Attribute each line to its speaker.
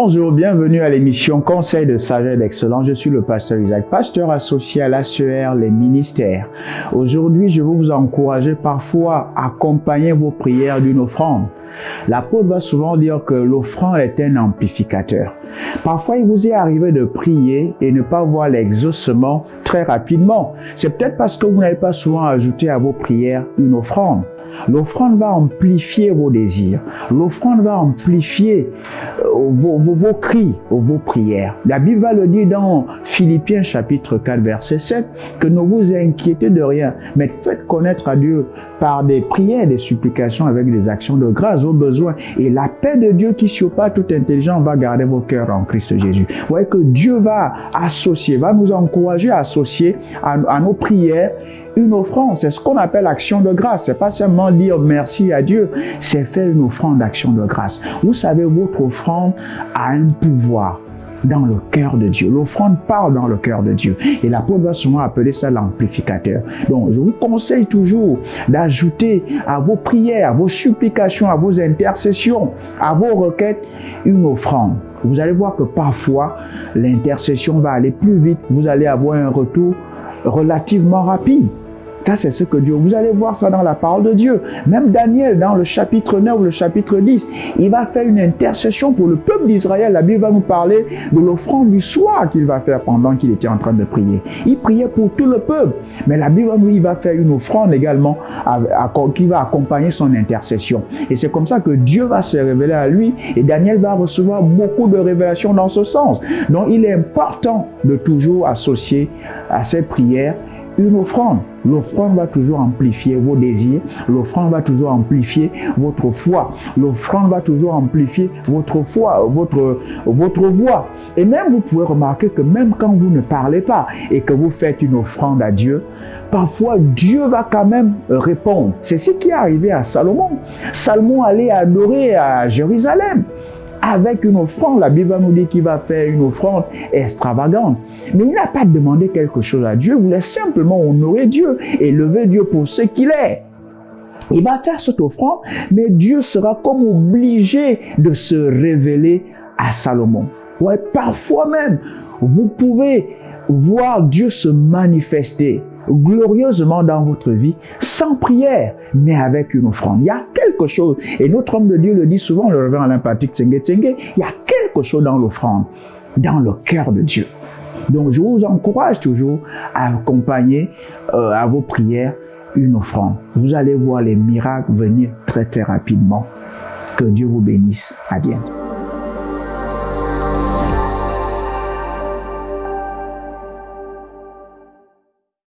Speaker 1: Bonjour, bienvenue à l'émission Conseil de sagesse d'excellence. Je suis le pasteur Isaac, pasteur associé à l'ACR, les ministères. Aujourd'hui, je veux vous encourager parfois à accompagner vos prières d'une offrande. L'apôtre va souvent dire que l'offrande est un amplificateur. Parfois, il vous est arrivé de prier et ne pas voir l'exaucement très rapidement. C'est peut-être parce que vous n'avez pas souvent ajouté à vos prières une offrande. L'offrande va amplifier vos désirs. L'offrande va amplifier euh, vos, vos, vos, cris, vos prières. La Bible va le dire dans Philippiens chapitre 4 verset 7 que ne vous inquiétez de rien, mais faites connaître à Dieu par des prières, des supplications avec des actions de grâce aux besoins. Et la paix de Dieu qui surpasse toute intelligence va garder vos cœurs en Christ Jésus. Vous voyez que Dieu va associer, va nous encourager à associer à nos prières une offrande. C'est ce qu'on appelle action de grâce. C'est pas seulement dire merci à Dieu, c'est faire une offrande d'action de grâce. Vous savez, votre offrande a un pouvoir dans le cœur de Dieu. L'offrande part dans le cœur de Dieu. Et l'apôtre va souvent appeler ça l'amplificateur. Donc, je vous conseille toujours d'ajouter à vos prières, à vos supplications, à vos intercessions, à vos requêtes, une offrande. Vous allez voir que parfois, l'intercession va aller plus vite. Vous allez avoir un retour relativement rapide. C'est ce que Dieu... Vous allez voir ça dans la parole de Dieu. Même Daniel, dans le chapitre 9, le chapitre 10, il va faire une intercession pour le peuple d'Israël. La Bible va nous parler de l'offrande du soir qu'il va faire pendant qu'il était en train de prier. Il priait pour tout le peuple. Mais la Bible, va faire une offrande également qui va accompagner son intercession. Et c'est comme ça que Dieu va se révéler à lui et Daniel va recevoir beaucoup de révélations dans ce sens. Donc, il est important de toujours associer à ses prières une offrande. L'offrande va toujours amplifier vos désirs. L'offrande va toujours amplifier votre foi. L'offrande va toujours amplifier votre foi, votre, votre voix. Et même vous pouvez remarquer que même quand vous ne parlez pas et que vous faites une offrande à Dieu, parfois Dieu va quand même répondre. C'est ce qui est arrivé à Salomon. Salomon allait adorer à Jérusalem avec une offrande. La Bible nous dire qu'il va faire une offrande extravagante. Mais il n'a pas demandé quelque chose à Dieu. Il voulait simplement honorer Dieu et lever Dieu pour ce qu'il est. Il va faire cette offrande, mais Dieu sera comme obligé de se révéler à Salomon. Ouais, parfois même, vous pouvez voir Dieu se manifester glorieusement dans votre vie, sans prière, mais avec une offrande. Il y a quelque chose, et notre homme de Dieu le dit souvent, le révérend Alain Patrick Tsenge il y a quelque chose dans l'offrande, dans le cœur de Dieu. Donc je vous encourage toujours à accompagner euh, à vos prières une offrande. Vous allez voir les miracles venir très très rapidement. Que Dieu vous bénisse. À bientôt.